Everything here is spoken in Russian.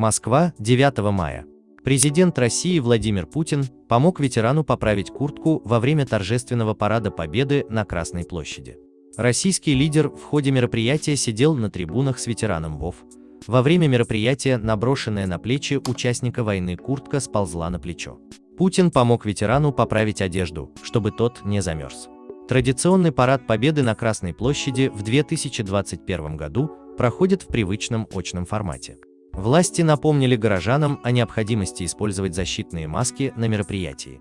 Москва, 9 мая. Президент России Владимир Путин помог ветерану поправить куртку во время торжественного парада Победы на Красной площади. Российский лидер в ходе мероприятия сидел на трибунах с ветераном ВОВ. Во время мероприятия наброшенная на плечи участника войны куртка сползла на плечо. Путин помог ветерану поправить одежду, чтобы тот не замерз. Традиционный парад Победы на Красной площади в 2021 году проходит в привычном очном формате. Власти напомнили горожанам о необходимости использовать защитные маски на мероприятии.